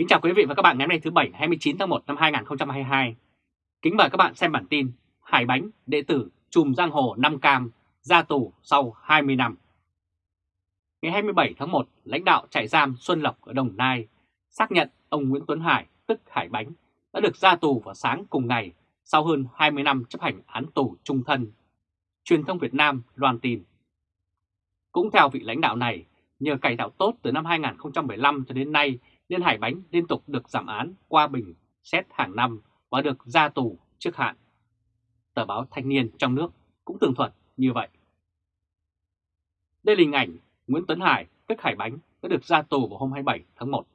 Kính chào quý vị và các bạn ngày hôm nay thứ Bảy 29 tháng 1 năm 2022. Kính mời các bạn xem bản tin Hải Bánh, đệ tử chùm giang hồ Nam Cam ra tù sau 20 năm. Ngày 27 tháng 1, lãnh đạo trại giam Xuân Lộc ở Đồng Nai xác nhận ông Nguyễn Tuấn Hải, tức Hải Bánh, đã được ra tù vào sáng cùng ngày sau hơn 20 năm chấp hành án tù trung thân. Truyền thông Việt Nam loan tin. Cũng theo vị lãnh đạo này, nhờ cải tạo tốt từ năm 2015 cho đến nay nên Hải Bánh liên tục được giảm án qua bình xét hàng năm và được ra tù trước hạn. Tờ báo Thanh niên trong nước cũng tường thuật như vậy. Đây là hình ảnh Nguyễn Tuấn Hải, tức Hải Bánh, đã được ra tù vào hôm 27 tháng 1.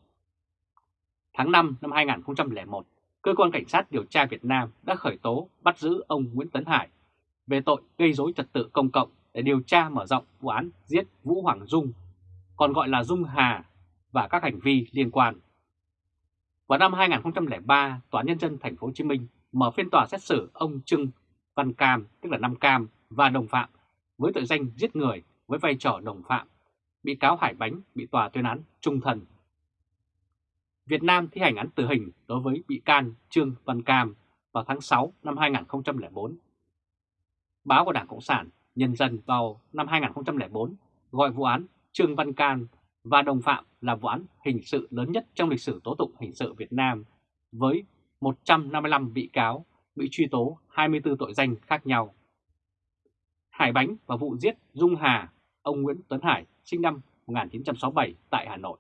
Tháng 5 năm 2001, Cơ quan Cảnh sát điều tra Việt Nam đã khởi tố bắt giữ ông Nguyễn Tấn Hải về tội gây dối trật tự công cộng để điều tra mở rộng vụ án giết Vũ Hoàng Dung, còn gọi là Dung Hà và các hành vi liên quan. Vào năm 2003, Tòa Nhân dân Thành phố Hồ Chí Minh mở phiên tòa xét xử ông Trưng Văn Cam, tức là Nam Cam và đồng phạm với tội danh giết người với vai trò đồng phạm. Bị cáo Hải Bánh bị tòa tuyên án trung thân. Việt Nam thi hành án tử hình đối với bị can Trương Văn Cam vào tháng 6 năm 2004. Báo của Đảng Cộng sản Nhân dân vào năm 2004 gọi vụ án Trương Văn Cam và đồng phạm là vụ án hình sự lớn nhất trong lịch sử tố tụng hình sự Việt Nam với 155 bị cáo bị truy tố 24 tội danh khác nhau. Hải Bánh và vụ giết Dung Hà, ông Nguyễn Tuấn Hải sinh năm 1967 tại Hà Nội.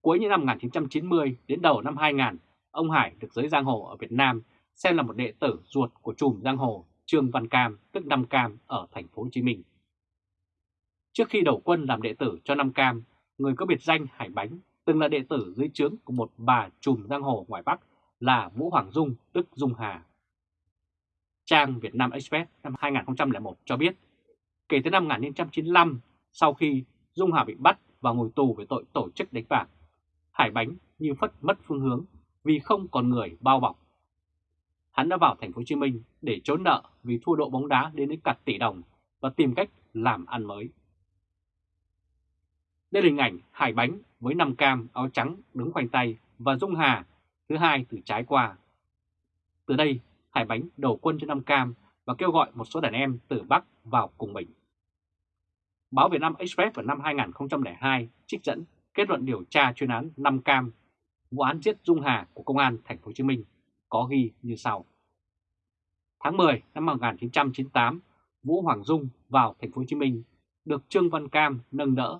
Cuối những năm 1990 đến đầu năm 2000, ông Hải được giới giang hồ ở Việt Nam xem là một đệ tử ruột của chùm giang hồ Trương Văn Cam, tức Nam Cam ở thành phố Hồ Chí Minh. Trước khi đầu quân làm đệ tử cho Nam Cam, người có biệt danh Hải Bánh từng là đệ tử dưới trướng của một bà trùm giang hồ ngoài Bắc là Vũ Hoàng Dung tức Dung Hà. Trang Việt Nam Express năm 2001 cho biết, kể từ năm 1995, sau khi Dung Hà bị bắt và ngồi tù về tội tổ chức đánh bạc, Hải Bánh như phất mất phương hướng vì không còn người bao bọc. Hắn đã vào thành phố Hồ Chí Minh để trốn nợ vì thua độ bóng đá đến đến cả tỷ đồng và tìm cách làm ăn mới. Đây là hình ảnh Hải Bánh với năm cam áo trắng đứng khoanh tay và Dung Hà thứ hai từ trái qua. Từ đây, Hải Bánh đầu quân cho năm cam và kêu gọi một số đàn em từ Bắc vào cùng mình. Báo Việt Nam Express vào năm 2002 trích dẫn kết luận điều tra chuyên án năm cam vụ án giết Dung Hà của Công an Thành phố Hồ Chí Minh có ghi như sau. Tháng 10 năm 1998, Vũ Hoàng Dung vào Thành phố Hồ Chí Minh được Trương Văn Cam nâng đỡ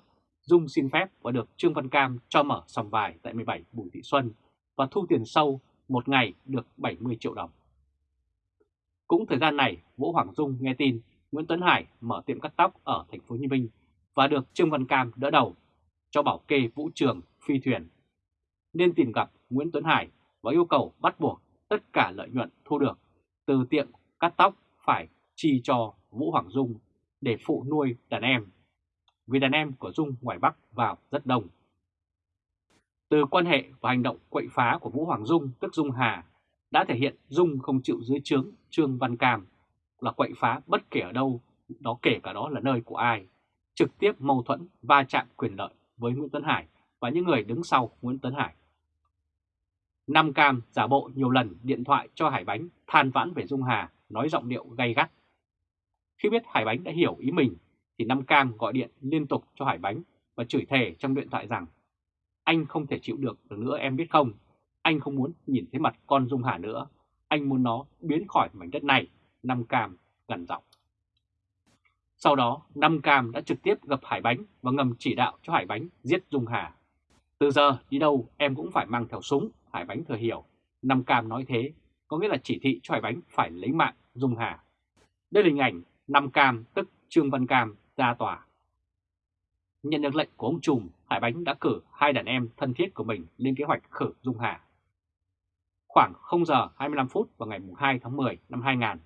Dung xin phép và được Trương Văn Cam cho mở sòng bài tại 17 Bùi Thị Xuân và thu tiền sâu một ngày được 70 triệu đồng. Cũng thời gian này, Vũ Hoàng Dung nghe tin Nguyễn Tuấn Hải mở tiệm cắt tóc ở thành phố Hồ Chí Minh và được Trương Văn Cam đỡ đầu cho bảo kê vũ trường phi thuyền. Nên tìm gặp Nguyễn Tuấn Hải và yêu cầu bắt buộc tất cả lợi nhuận thu được từ tiệm cắt tóc phải chi cho Vũ Hoàng Dung để phụ nuôi đàn em vì đàn em của Dung ngoài Bắc vào rất đông. Từ quan hệ và hành động quậy phá của Vũ Hoàng Dung tức Dung Hà đã thể hiện Dung không chịu dưới trướng Trương Văn Cam là quậy phá bất kể ở đâu, đó kể cả đó là nơi của ai, trực tiếp mâu thuẫn va chạm quyền lợi với Nguyễn Tuấn Hải và những người đứng sau Nguyễn Tuấn Hải. Nam Cam giả bộ nhiều lần điện thoại cho Hải Bánh than vãn về Dung Hà, nói giọng điệu gay gắt. Khi biết Hải Bánh đã hiểu ý mình thì Nam Cam gọi điện liên tục cho Hải Bánh và chửi thề trong điện thoại rằng anh không thể chịu được được nữa em biết không, anh không muốn nhìn thấy mặt con Dung Hà nữa, anh muốn nó biến khỏi mảnh đất này, Nam Cam gần giọng. Sau đó, Nam Cam đã trực tiếp gặp Hải Bánh và ngầm chỉ đạo cho Hải Bánh giết Dung Hà. Từ giờ đi đâu em cũng phải mang theo súng, Hải Bánh thừa hiểu. Nam Cam nói thế, có nghĩa là chỉ thị cho Hải Bánh phải lấy mạng Dung Hà. Đây là hình ảnh Nam Cam tức Trương Văn Cam ra tòa. Nhận được lệnh của ông Trùm, Hải Bánh đã cử hai đàn em thân thiết của mình lên kế hoạch khử Dung Hà. Khoảng 0 giờ 25 phút vào ngày 2 tháng 10 năm 2000,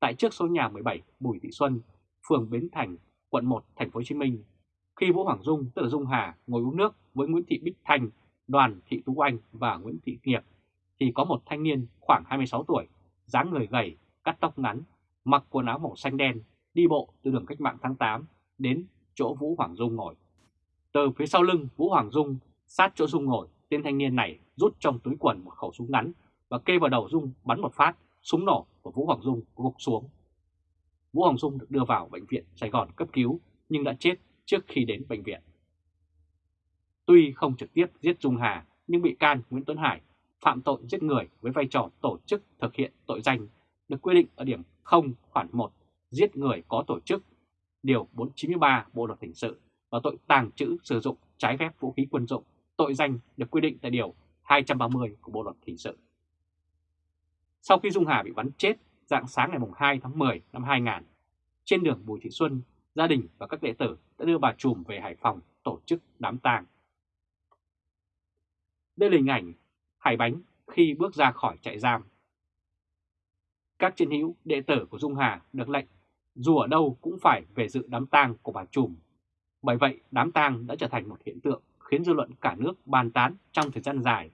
tại trước số nhà 17 Bùi Thị Xuân, phường Bến Thành, quận 1, thành phố Hồ Chí Minh, khi Vũ Hoàng Dung tức là Dung Hà ngồi uống nước với Nguyễn Thị Bích Thanh, Đoàn Thị Tú Anh và Nguyễn Thị Nghiệp, thì có một thanh niên khoảng 26 tuổi, dáng người gầy, cắt tóc ngắn, mặc quần áo màu xanh đen, đi bộ từ đường cách mạng tháng 8 đến chỗ Vũ Hoàng Dung ngồi. Từ phía sau lưng Vũ Hoàng Dung sát chỗ Dung ngồi tên thanh niên này rút trong túi quần một khẩu súng ngắn và kê vào đầu Dung bắn một phát, súng nổ của Vũ Hoàng Dung gục xuống. Vũ Hoàng Dung được đưa vào bệnh viện Sài Gòn cấp cứu nhưng đã chết trước khi đến bệnh viện. Tuy không trực tiếp giết Dung Hà nhưng bị can Nguyễn Tuấn Hải phạm tội giết người với vai trò tổ chức thực hiện tội danh được quy định ở điểm 0 khoản 1 giết người có tổ chức, điều 493 Bộ luật hình sự và tội tàng trữ sử dụng trái phép vũ khí quân dụng, tội danh được quy định tại điều 230 của Bộ luật hình sự. Sau khi Dung Hà bị bắn chết dạng sáng ngày 2 tháng 10 năm 2000, trên đường Bùi Thị Xuân, gia đình và các đệ tử đã đưa bà Trùm về Hải Phòng tổ chức đám tang. Đây là hình ảnh Hải Bánh khi bước ra khỏi trại giam. Các chiến hữu đệ tử của Dung Hà được lệnh dù ở đâu cũng phải về dự đám tang của bà Trùm. Bởi vậy đám tang đã trở thành một hiện tượng khiến dư luận cả nước bàn tán trong thời gian dài.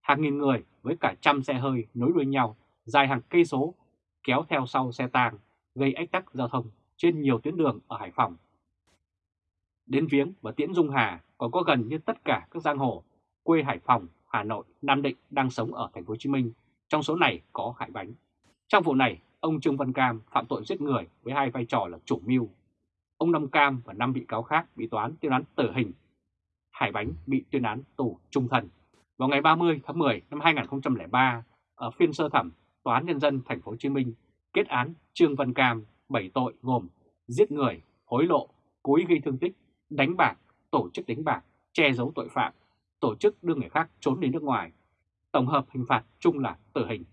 Hàng nghìn người với cả trăm xe hơi nối đuôi nhau dài hàng cây số kéo theo sau xe tang gây ách tắc giao thông trên nhiều tuyến đường ở Hải Phòng. Đến viếng và tiễn Dung Hà còn có gần như tất cả các giang hồ quê Hải Phòng, Hà Nội, Nam Định đang sống ở thành phố Hồ Chí Minh, trong số này có Hải Bánh. Trong vụ này, ông Trương Văn Cam phạm tội giết người với hai vai trò là chủ mưu. Ông Năm Cam và năm bị cáo khác bị toán tuyên án tử hình. Hải Bánh bị tuyên án tù trung thân. Vào ngày 30 tháng 10 năm 2003, ở phiên sơ thẩm, Tòa án Nhân dân thành phố Hồ Chí Minh kết án Trương Văn Cam 7 tội gồm giết người, hối lộ, cố ý gây thương tích, đánh bạc, tổ chức đánh bạc, che giấu tội phạm, tổ chức đưa người khác trốn đến nước ngoài. Tổng hợp hình phạt chung là tử hình.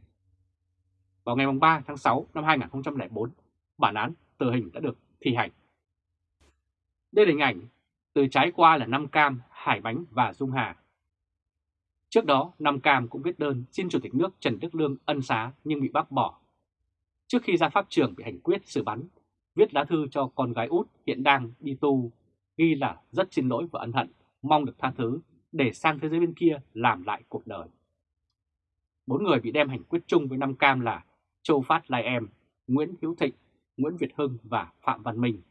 Vào ngày 3 tháng 6 năm 2004, bản án tử hình đã được thi hành. Đây là hình ảnh từ trái qua là Nam Cam, Hải Bánh và Dung Hà. Trước đó, Nam Cam cũng viết đơn xin Chủ tịch nước Trần Đức Lương ân xá nhưng bị bác bỏ. Trước khi ra pháp trường bị hành quyết xử bắn, viết lá thư cho con gái út hiện đang đi tu, ghi là rất xin lỗi và ân hận, mong được tha thứ để sang thế giới bên kia làm lại cuộc đời. Bốn người bị đem hành quyết chung với Nam Cam là Châu Phát Lai Em, Nguyễn Hiếu Thịnh, Nguyễn Việt Hưng và Phạm Văn Minh.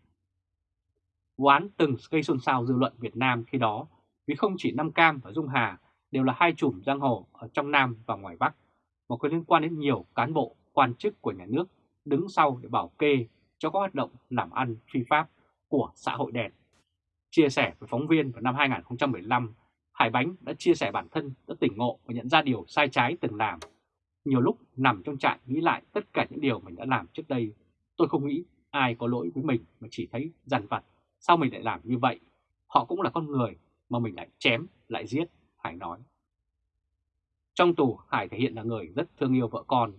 Vụ án từng gây xôn xao dư luận Việt Nam khi đó vì không chỉ Nam Cam và Dung Hà đều là hai chùm giang hồ ở trong Nam và ngoài Bắc, mà có liên quan đến nhiều cán bộ, quan chức của nhà nước đứng sau để bảo kê cho các hoạt động làm ăn phi pháp của xã hội đen. Chia sẻ với phóng viên vào năm 2015, Hải Bánh đã chia sẻ bản thân đã tỉnh ngộ và nhận ra điều sai trái từng làm. Nhiều lúc nằm trong trại nghĩ lại tất cả những điều mình đã làm trước đây, tôi không nghĩ ai có lỗi với mình mà chỉ thấy dằn vặt. Sao mình lại làm như vậy? Họ cũng là con người mà mình lại chém, lại giết, Hải nói. Trong tù, Hải thể hiện là người rất thương yêu vợ con.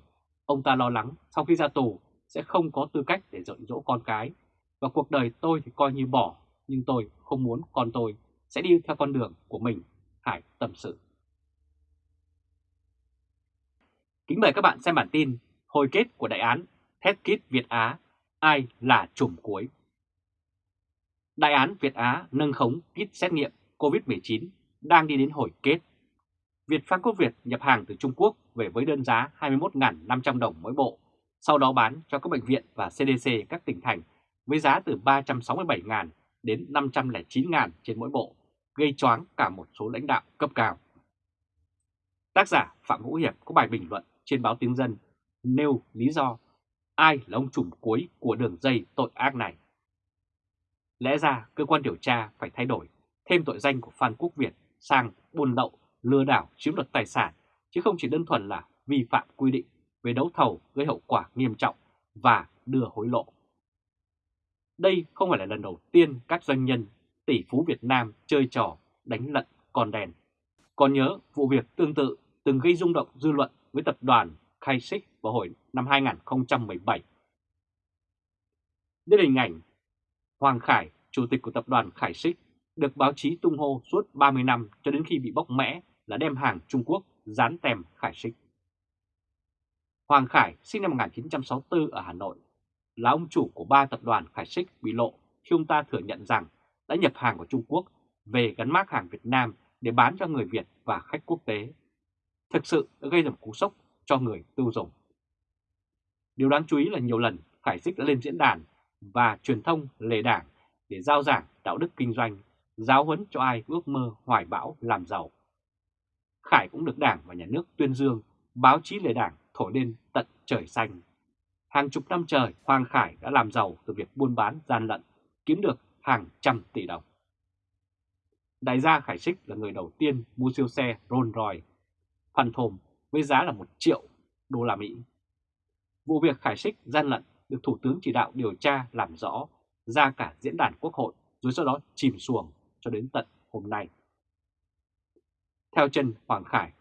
Ông ta lo lắng sau khi ra tù sẽ không có tư cách để dạy dỗ con cái. Và cuộc đời tôi thì coi như bỏ, nhưng tôi không muốn con tôi sẽ đi theo con đường của mình, Hải tâm sự. Kính mời các bạn xem bản tin hồi kết của đại án thép Kit Việt Á, ai là chùm cuối. Đại án Việt Á nâng khống kit xét nghiệm COVID-19 đang đi đến hồi kết. Việt Phan Quốc Việt nhập hàng từ Trung Quốc về với đơn giá 21.500 đồng mỗi bộ, sau đó bán cho các bệnh viện và CDC các tỉnh thành với giá từ 367.000 đến 509.000 trên mỗi bộ, gây choáng cả một số lãnh đạo cấp cao. Tác giả Phạm Hữu Hiệp có bài bình luận trên báo Tiếng Dân nêu lý do ai là ông trùm cuối của đường dây tội ác này. Lẽ ra cơ quan điều tra phải thay đổi thêm tội danh của Phan Quốc Việt sang buôn lậu, lừa đảo, chiếm đoạt tài sản, chứ không chỉ đơn thuần là vi phạm quy định về đấu thầu gây hậu quả nghiêm trọng và đưa hối lộ. Đây không phải là lần đầu tiên các doanh nhân tỷ phú Việt Nam chơi trò đánh lận con đèn. Còn nhớ vụ việc tương tự từng gây rung động dư luận với tập đoàn Kaisik vào hồi năm 2017. Đây là hình ảnh Hoàng Khải, chủ tịch của tập đoàn Khải Xích, được báo chí tung hô suốt 30 năm cho đến khi bị bóc mẽ là đem hàng Trung Quốc dán tem Khải Xích. Hoàng Khải sinh năm 1964 ở Hà Nội, là ông chủ của ba tập đoàn Khải Xích bị lộ khi ông ta thừa nhận rằng đã nhập hàng của Trung Quốc về gắn mác hàng Việt Nam để bán cho người Việt và khách quốc tế. Thực sự đã gây ra một cú sốc cho người tiêu dùng. Điều đáng chú ý là nhiều lần Khải Sích đã lên diễn đàn và truyền thông lề đảng để giao giảng đạo đức kinh doanh, giáo huấn cho ai ước mơ hoài bão làm giàu. Khải cũng được Đảng và Nhà nước tuyên dương, báo chí lề Đảng thổi lên tận trời xanh. Hàng chục năm trời, Hoàng Khải đã làm giàu từ việc buôn bán gian lận, kiếm được hàng trăm tỷ đồng. Đại gia Khải Sích là người đầu tiên mua siêu xe Rolls Royce, Phan Thồm với giá là 1 triệu đô la Mỹ. Vụ việc Khải Sích gian lận được Thủ tướng chỉ đạo điều tra làm rõ ra cả diễn đàn quốc hội rồi sau đó chìm xuồng cho đến tận hôm nay. Theo chân Hoàng Khải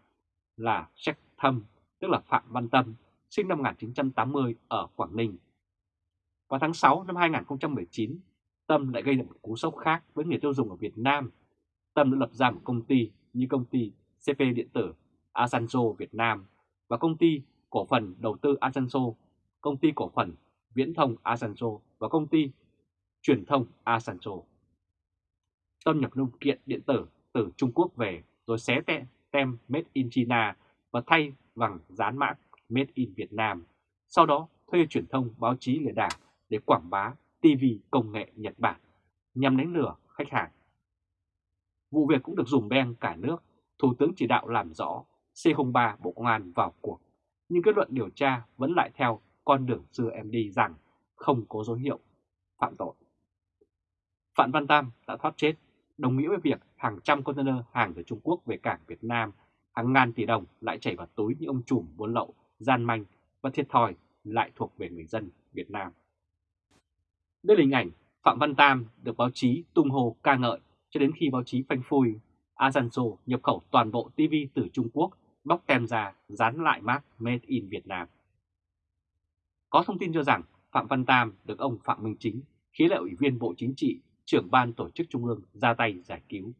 là Jack Thâm, tức là Phạm Văn Tâm, sinh năm 1980 ở Quảng Ninh. Vào tháng 6 năm 2019, Tâm lại gây ra một cú sốc khác với người tiêu dùng ở Việt Nam. Tâm đã lập ra một công ty như công ty CP Điện tử Asanzo Việt Nam và công ty cổ phần đầu tư Asanzo, công ty cổ phần viễn thông Asanzo và công ty truyền thông Asanzo. Tâm nhập linh kiện điện tử từ Trung Quốc về rồi xé tem, tem Made in China và thay bằng dán mã Made in Việt Nam. Sau đó thuê truyền thông báo chí lừa đảo để quảng bá TV công nghệ Nhật Bản nhằm đánh lừa khách hàng. Vụ việc cũng được dùng beng cả nước, Thủ tướng chỉ đạo làm rõ C03 Bộ Công an vào cuộc, nhưng kết luận điều tra vẫn lại theo con đường xưa em đi rằng không có dấu hiệu phạm tội. Phạm Văn Tam đã thoát chết, đồng nghĩa với việc hàng trăm container hàng từ Trung Quốc về cảng Việt Nam, hàng ngàn tỷ đồng lại chảy vào túi những ông trùm buôn lậu, gian manh và thiệt thòi lại thuộc về người dân Việt Nam. Đây là hình ảnh Phạm Văn Tam được báo chí tung hô ca ngợi cho đến khi báo chí phanh phui Asanzo nhập khẩu toàn bộ TV từ Trung Quốc, bóc tem ra, dán lại mác Made in Việt Nam. Có thông tin cho rằng Phạm Văn Tam được ông Phạm Minh Chính, khí là ủy viên Bộ Chính trị, trưởng ban tổ chức Trung ương ra tay giải cứu.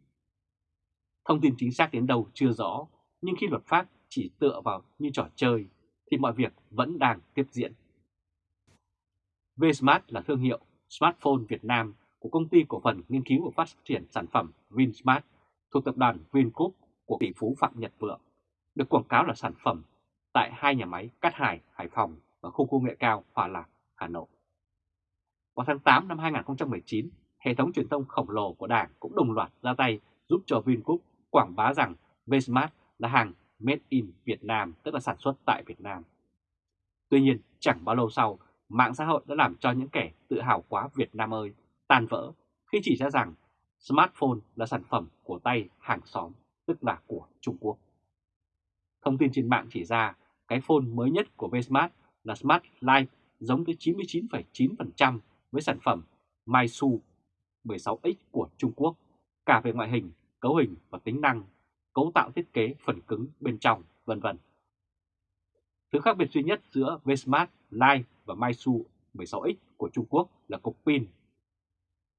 Thông tin chính xác đến đâu chưa rõ, nhưng khi luật pháp chỉ tựa vào như trò chơi, thì mọi việc vẫn đang tiếp diễn. Vsmart là thương hiệu smartphone Việt Nam của công ty cổ phần nghiên cứu và phát triển sản phẩm Vinsmart thuộc tập đoàn Vingroup của tỷ phú Phạm Nhật Vượng, được quảng cáo là sản phẩm tại hai nhà máy Cát Hải, Hải Phòng và khu công nghệ cao Hòa Lạc, Hà Nội. Vào tháng 8 năm 2019, hệ thống truyền thông khổng lồ của Đảng cũng đồng loạt ra tay giúp cho Vingroup quảng bá rằng Vsmart là hàng Made in Việt Nam, tức là sản xuất tại Việt Nam. Tuy nhiên, chẳng bao lâu sau, mạng xã hội đã làm cho những kẻ tự hào quá Việt Nam ơi tan vỡ khi chỉ ra rằng smartphone là sản phẩm của tay hàng xóm, tức là của Trung Quốc. Thông tin trên mạng chỉ ra cái phone mới nhất của Vsmart là Smart Life giống tới 99,9% với sản phẩm Maisu 16X của Trung Quốc, cả về ngoại hình, cấu hình và tính năng, cấu tạo thiết kế phần cứng bên trong, vân vân. Thứ khác biệt duy nhất giữa Vsmart Live và Maisu 16X của Trung Quốc là cục pin.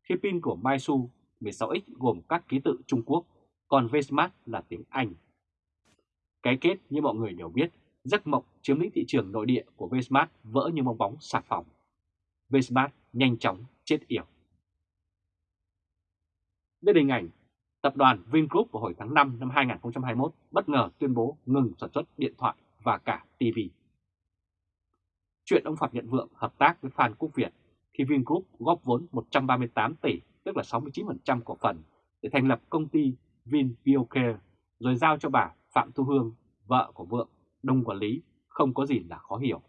Khi pin của Maisu 16X gồm các ký tự Trung Quốc, còn Vsmart là tiếng Anh. Cái kết như mọi người đều biết, giấc mộng chiếm lĩnh thị trường nội địa của Vsmart vỡ như bong bóng xà phòng. Vsmart nhanh chóng chết yểu. Đây là hình ảnh tập đoàn Vingroup vào hồi tháng 5 năm 2021 bất ngờ tuyên bố ngừng sản xuất điện thoại và cả TV. Chuyện ông Phạm Nhận Vượng hợp tác với Phan Quốc Việt khi Vingroup góp vốn 138 tỷ, tức là 69% cổ phần, để thành lập công ty VinBioCare, rồi giao cho bà Phạm Thu Hương, vợ của Vượng, đông quản lý, không có gì là khó hiểu.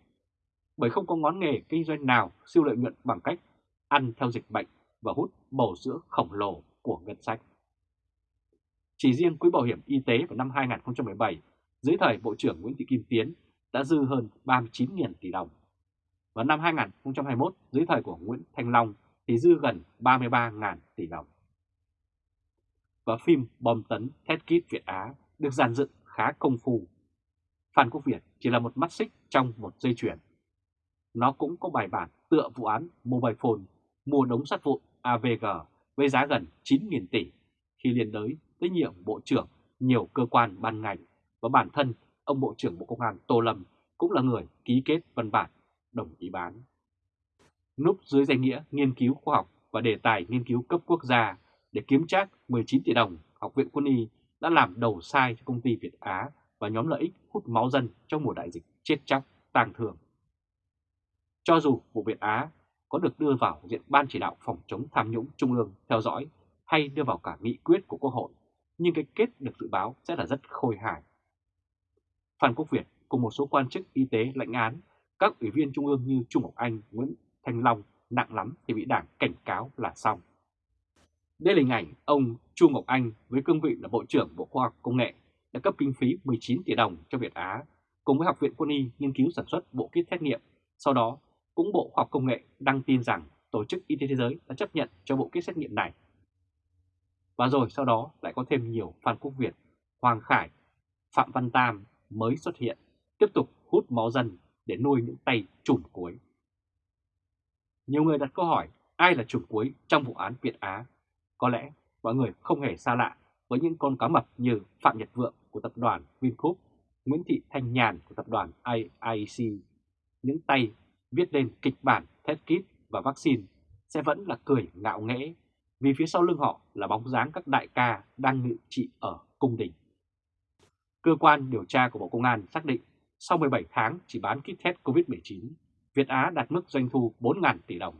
Bởi không có ngón nghề kinh doanh nào siêu lợi nhuận bằng cách ăn theo dịch bệnh và hút bầu sữa khổng lồ của ngân sách. Chỉ riêng quỹ bảo hiểm y tế vào năm 2017, dưới thời Bộ trưởng Nguyễn Thị Kim Tiến đã dư hơn 39.000 tỷ đồng. Và năm 2021, dưới thời của Nguyễn Thanh Long thì dư gần 33.000 tỷ đồng. Và phim Bom tấn Thét Kít Việt Á được dàn dựng khá công phu. Phan Quốc Việt chỉ là một mắt xích trong một dây chuyền. Nó cũng có bài bản tựa vụ án Mobile Phone mua đống sắt vụn AVG với giá gần 9.000 tỷ khi liên đới tới nhiệm Bộ trưởng nhiều cơ quan ban ngành và bản thân ông Bộ trưởng Bộ Công an Tô Lâm cũng là người ký kết văn bản đồng ý bán. Núp dưới danh nghĩa nghiên cứu khoa học và đề tài nghiên cứu cấp quốc gia để kiếm trác 19 tỷ đồng, Học viện Quân y đã làm đầu sai cho công ty Việt Á và nhóm lợi ích hút máu dân trong mùa đại dịch chết chóc, tang thương. Cho dù vụ Việt Á có được đưa vào diện Ban chỉ đạo phòng chống tham nhũng Trung ương theo dõi hay đưa vào cả nghị quyết của Quốc hội, nhưng cái kết được dự báo sẽ là rất khôi hài. Phan Quốc Việt cùng một số quan chức y tế lãnh án, các ủy viên trung ương như Trung Ngọc Anh, Nguyễn Thanh Long nặng lắm thì bị đảng cảnh cáo là xong. Đây là hình ảnh ông Chu Ngọc Anh với cương vị là Bộ trưởng Bộ Khoa học Công nghệ đã cấp kinh phí 19 tỷ đồng cho Việt Á cùng với Học viện Quân y nghiên cứu sản xuất bộ kit xét nghiệm. Sau đó, cũng Bộ Khoa học Công nghệ đăng tin rằng Tổ chức Y tế Thế giới đã chấp nhận cho bộ kit xét nghiệm này. Và rồi sau đó lại có thêm nhiều Phan Quốc Việt, Hoàng Khải, Phạm Văn Tam mới xuất hiện, tiếp tục hút máu dân để nuôi những tay trùm cuối. Nhiều người đặt câu hỏi ai là trùm cuối trong vụ án Việt Á. Có lẽ mọi người không hề xa lạ với những con cá mập như Phạm Nhật Vượng của tập đoàn Vingroup, Nguyễn Thị Thanh Nhàn của tập đoàn IIC, những tay viết lên kịch bản test kit và vaccine sẽ vẫn là cười ngạo nghễ vì phía sau lưng họ là bóng dáng các đại ca đang ngự trị ở cung đình. Cơ quan điều tra của Bộ Công an xác định sau 17 tháng chỉ bán kit test COVID-19, Việt Á đạt mức doanh thu 4.000 tỷ đồng.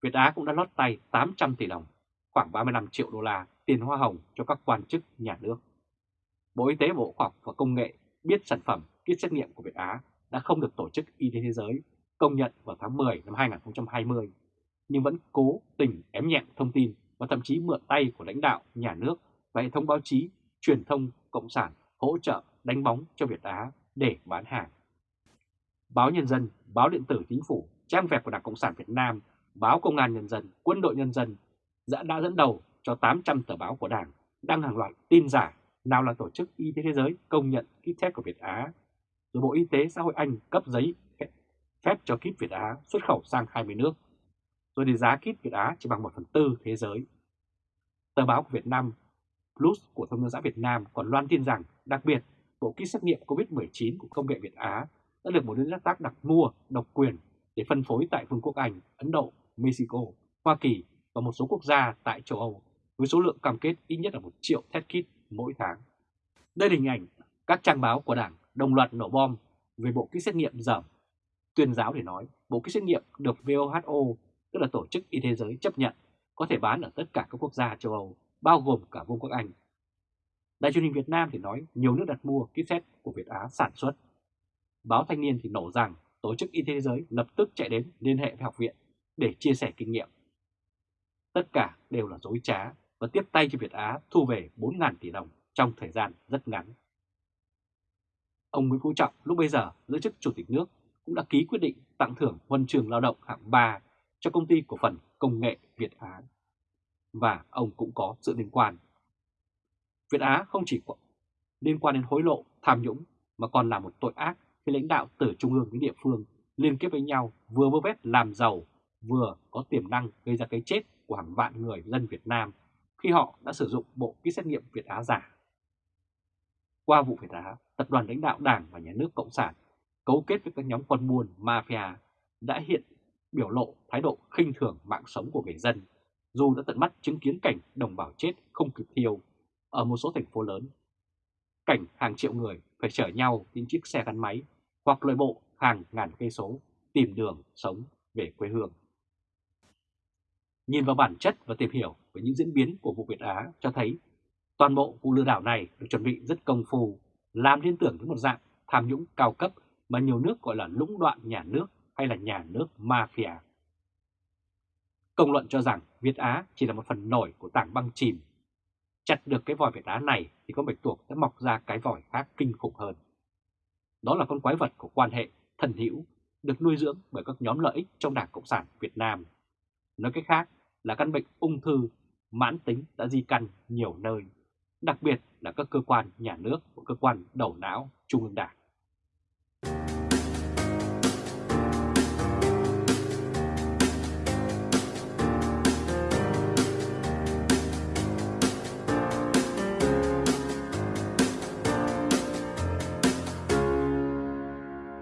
Việt Á cũng đã lót tay 800 tỷ đồng, khoảng 35 triệu đô la tiền hoa hồng cho các quan chức nhà nước. Bộ Y tế Bộ Khoa học và Công nghệ biết sản phẩm kit xét nghiệm của Việt Á đã không được Tổ chức Y tế Thế giới công nhận vào tháng 10 năm 2020, nhưng vẫn cố tình ém nhẹm thông tin và thậm chí mượn tay của lãnh đạo, nhà nước và hệ thống báo chí, truyền thông, cộng sản hỗ trợ đánh bóng cho Việt Á để bán hàng. Báo Nhân dân, báo điện tử chính phủ, trang web của Đảng Cộng sản Việt Nam, báo Công an Nhân dân, Quân đội Nhân dân đã, đã dẫn đầu cho 800 tờ báo của Đảng đăng hàng loạt tin giả nào là Tổ chức Y tế Thế giới công nhận kit test của Việt Á, rồi Bộ Y tế Xã hội Anh cấp giấy phép cho kit Việt Á xuất khẩu sang 20 nước, rồi thì giá kit Việt Á chỉ bằng 1 phần tư thế giới. Tờ báo của Việt Nam Plus của Thông tấn xã Việt Nam còn loan tin rằng đặc biệt bộ kit xét nghiệm COVID-19 của công nghệ Việt Á đã được một đối tác đặt mua độc quyền để phân phối tại Vương quốc Anh, Ấn Độ, Mexico, Hoa Kỳ và một số quốc gia tại châu Âu với số lượng cam kết ít nhất là 1 triệu test kit mỗi tháng. Đây là hình ảnh các trang báo của Đảng đồng loạt nổ bom về bộ kit xét nghiệm dởm. Tuyên giáo để nói bộ kit xét nghiệm được WHO, tức là Tổ chức Y tế giới chấp nhận, có thể bán ở tất cả các quốc gia châu Âu, bao gồm cả Vương quốc Anh. Đài truyền hình Việt Nam thì nói nhiều nước đặt mua kit xét của Việt Á sản xuất. Báo Thanh niên thì nổ rằng Tổ chức Y tế Thế giới lập tức chạy đến liên hệ với học viện để chia sẻ kinh nghiệm. Tất cả đều là dối trá và tiếp tay cho Việt Á thu về 4.000 tỷ đồng trong thời gian rất ngắn. Ông Nguyễn Phú Trọng lúc bây giờ giữ chức Chủ tịch nước cũng đã ký quyết định tặng thưởng huân trường lao động hạng 3 cho công ty cổ phần công nghệ Việt Á. Và ông cũng có sự liên quan. Việt Á không chỉ liên quan đến hối lộ, tham nhũng mà còn là một tội ác khi lãnh đạo từ trung ương đến địa phương liên kết với nhau vừa vơ vét làm giàu vừa có tiềm năng gây ra cái chết của hàng vạn người dân Việt Nam khi họ đã sử dụng bộ kit xét nghiệm Việt Á giả. Qua vụ Việt Á, tập đoàn lãnh đạo Đảng và Nhà nước Cộng sản cấu kết với các nhóm quân buôn mafia đã hiện biểu lộ thái độ khinh thường mạng sống của người dân, dù đã tận mắt chứng kiến cảnh đồng bào chết không kịp thiêu ở một số thành phố lớn. Cảnh hàng triệu người phải chở nhau trên chiếc xe gắn máy hoặc lội bộ hàng ngàn cây số tìm đường sống về quê hương. Nhìn vào bản chất và tìm hiểu về những diễn biến của vụ Việt Á cho thấy toàn bộ vụ lừa đảo này được chuẩn bị rất công phu, làm liên tưởng đến một dạng tham nhũng cao cấp mà nhiều nước gọi là lũng đoạn nhà nước hay là nhà nước mafia. Công luận cho rằng Việt Á chỉ là một phần nổi của tảng băng chìm. Chặt được cái vòi Việt Á này thì con bạch tuộc sẽ mọc ra cái vòi khác kinh khủng hơn. Đó là con quái vật của quan hệ thần hữu được nuôi dưỡng bởi các nhóm lợi ích trong Đảng Cộng sản Việt Nam. Nói cách khác là căn bệnh ung thư mãn tính đã di căn nhiều nơi, đặc biệt là các cơ quan nhà nước và cơ quan đầu não Trung ương Đảng.